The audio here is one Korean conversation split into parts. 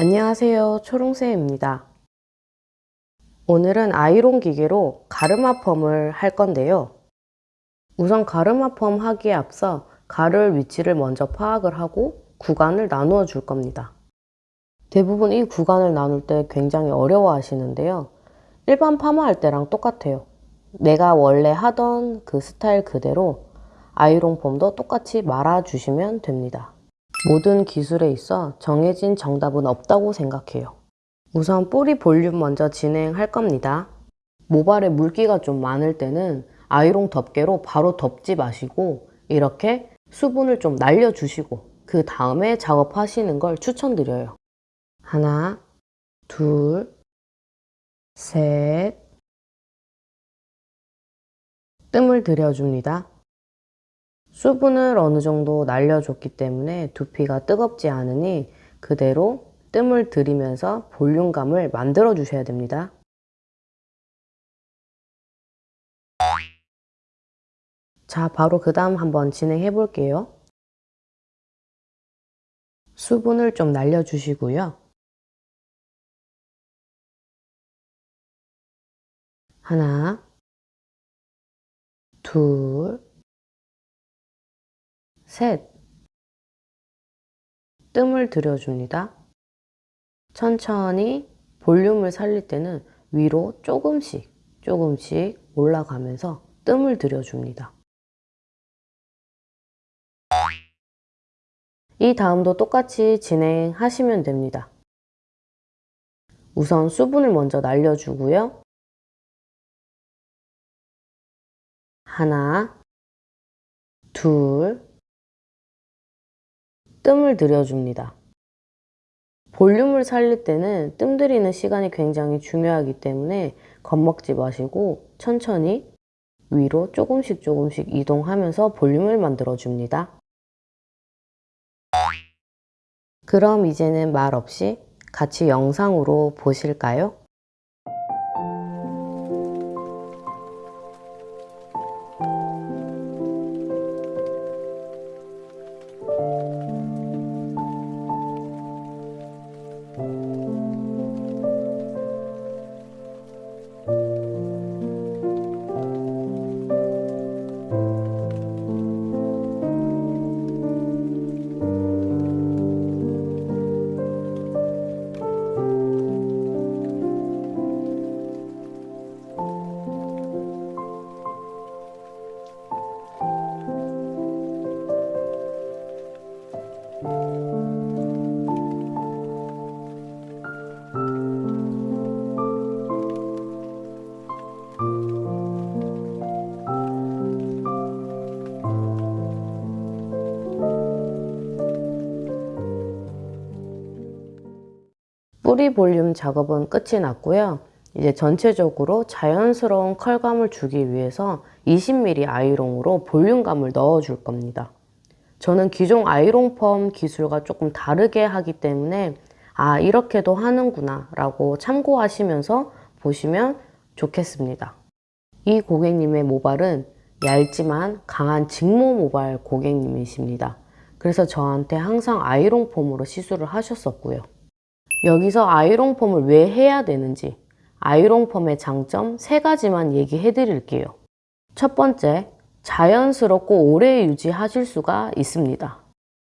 안녕하세요. 초롱새입니다. 오늘은 아이론 기계로 가르마 펌을 할 건데요. 우선 가르마 펌 하기에 앞서 가를 위치를 먼저 파악을 하고 구간을 나누어 줄 겁니다. 대부분 이 구간을 나눌 때 굉장히 어려워 하시는데요. 일반 파마할 때랑 똑같아요. 내가 원래 하던 그 스타일 그대로 아이론 펌도 똑같이 말아주시면 됩니다 모든 기술에 있어 정해진 정답은 없다고 생각해요. 우선 뿌리 볼륨 먼저 진행할 겁니다. 모발에 물기가 좀 많을 때는 아이롱 덮개로 바로 덮지 마시고 이렇게 수분을 좀 날려주시고 그 다음에 작업하시는 걸 추천드려요. 하나, 둘, 셋 뜸을 들여줍니다. 수분을 어느 정도 날려줬기 때문에 두피가 뜨겁지 않으니 그대로 뜸을 들이면서 볼륨감을 만들어 주셔야 됩니다. 자, 바로 그 다음 한번 진행해 볼게요. 수분을 좀 날려주시고요. 하나, 둘, 셋. 뜸을 들여줍니다. 천천히 볼륨을 살릴 때는 위로 조금씩 조금씩 올라가면서 뜸을 들여줍니다. 이 다음도 똑같이 진행하시면 됩니다. 우선 수분을 먼저 날려주고요. 하나, 둘, 뜸을 들여줍니다. 볼륨을 살릴 때는 뜸 들이는 시간이 굉장히 중요하기 때문에 겁먹지 마시고 천천히 위로 조금씩 조금씩 이동하면서 볼륨을 만들어 줍니다. 그럼 이제는 말 없이 같이 영상으로 보실까요? 뿌리 볼륨 작업은 끝이 났고요. 이제 전체적으로 자연스러운 컬감을 주기 위해서 20mm 아이롱으로 볼륨감을 넣어줄 겁니다. 저는 기존 아이롱 펌 기술과 조금 다르게 하기 때문에 아 이렇게도 하는구나 라고 참고하시면서 보시면 좋겠습니다. 이 고객님의 모발은 얇지만 강한 직모 모발 고객님이십니다. 그래서 저한테 항상 아이롱 펌으로 시술을 하셨었고요. 여기서 아이롱 펌을 왜 해야 되는지 아이롱 펌의 장점 세 가지만 얘기해 드릴게요. 첫 번째, 자연스럽고 오래 유지하실 수가 있습니다.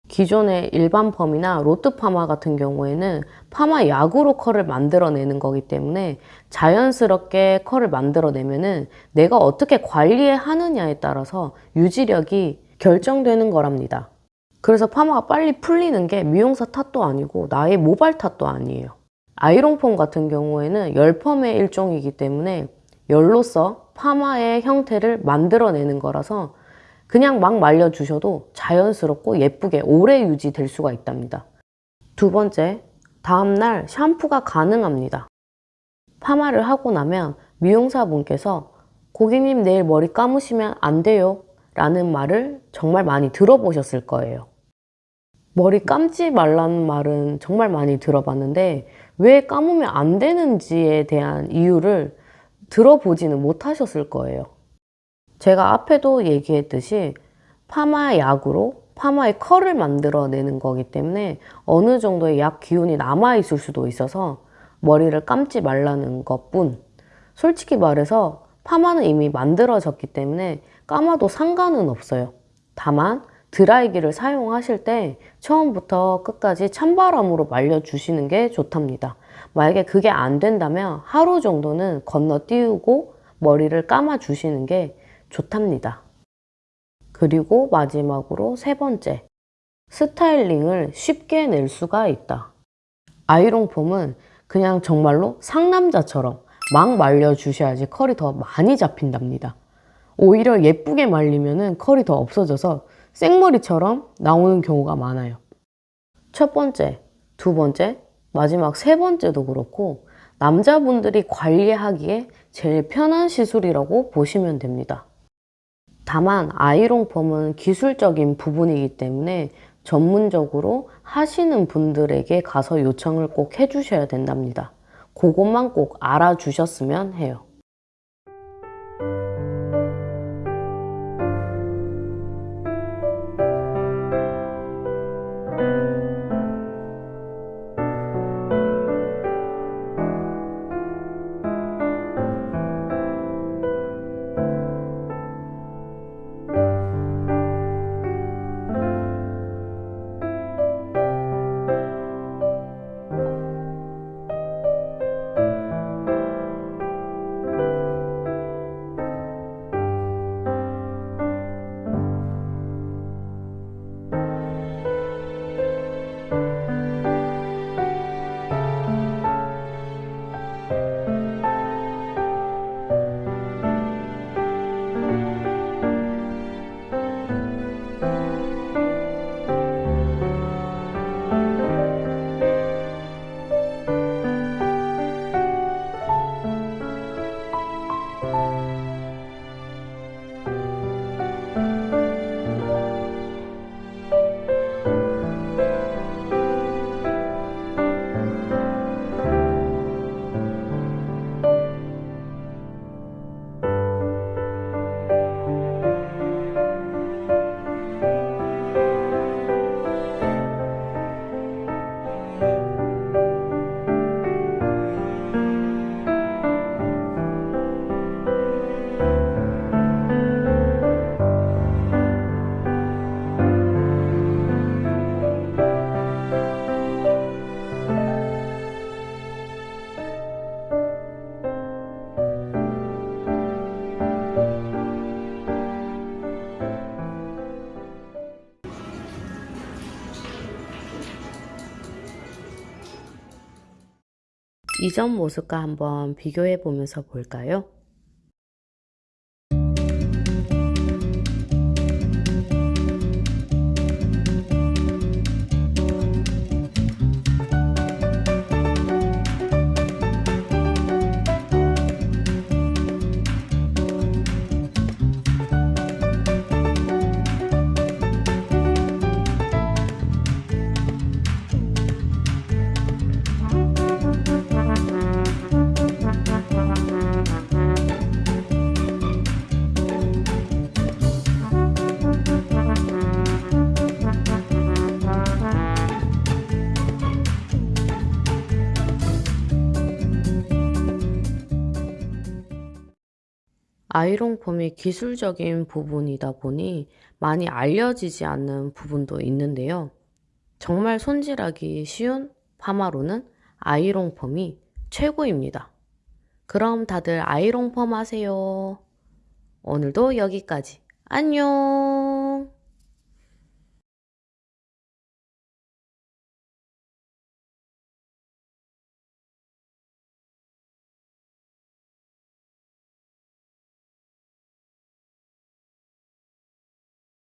기존의 일반 펌이나 로트 파마 같은 경우에는 파마 약으로 컬을 만들어내는 거기 때문에 자연스럽게 컬을 만들어내면 내가 어떻게 관리해 하느냐에 따라서 유지력이 결정되는 거랍니다. 그래서 파마가 빨리 풀리는 게 미용사 탓도 아니고 나의 모발 탓도 아니에요. 아이롱 펌 같은 경우에는 열펌의 일종이기 때문에 열로서 파마의 형태를 만들어내는 거라서 그냥 막 말려주셔도 자연스럽고 예쁘게 오래 유지될 수가 있답니다. 두 번째, 다음날 샴푸가 가능합니다. 파마를 하고 나면 미용사분께서 고객님 내일 머리 감으시면 안 돼요 라는 말을 정말 많이 들어보셨을 거예요. 머리 감지 말라는 말은 정말 많이 들어봤는데 왜 감으면 안 되는지에 대한 이유를 들어보지는 못하셨을 거예요. 제가 앞에도 얘기했듯이 파마 약으로 파마의 컬을 만들어내는 거기 때문에 어느 정도의 약 기운이 남아있을 수도 있어서 머리를 감지 말라는 것뿐 솔직히 말해서 파마는 이미 만들어졌기 때문에 감아도 상관은 없어요. 다만 드라이기를 사용하실 때 처음부터 끝까지 찬바람으로 말려주시는 게 좋답니다. 만약에 그게 안 된다면 하루 정도는 건너뛰고 머리를 감아주시는 게 좋답니다. 그리고 마지막으로 세 번째, 스타일링을 쉽게 낼 수가 있다. 아이롱 폼은 그냥 정말로 상남자처럼 막 말려주셔야지 컬이 더 많이 잡힌답니다. 오히려 예쁘게 말리면 컬이 더 없어져서 생머리처럼 나오는 경우가 많아요. 첫 번째, 두 번째, 마지막 세 번째도 그렇고 남자분들이 관리하기에 제일 편한 시술이라고 보시면 됩니다. 다만 아이롱 펌은 기술적인 부분이기 때문에 전문적으로 하시는 분들에게 가서 요청을 꼭 해주셔야 된답니다. 그것만 꼭 알아주셨으면 해요. 이전 모습과 한번 비교해 보면서 볼까요? 아이롱 폼이 기술적인 부분이다 보니 많이 알려지지 않는 부분도 있는데요. 정말 손질하기 쉬운 파마로는 아이롱 폼이 최고입니다. 그럼 다들 아이롱 펌 하세요. 오늘도 여기까지. 안녕!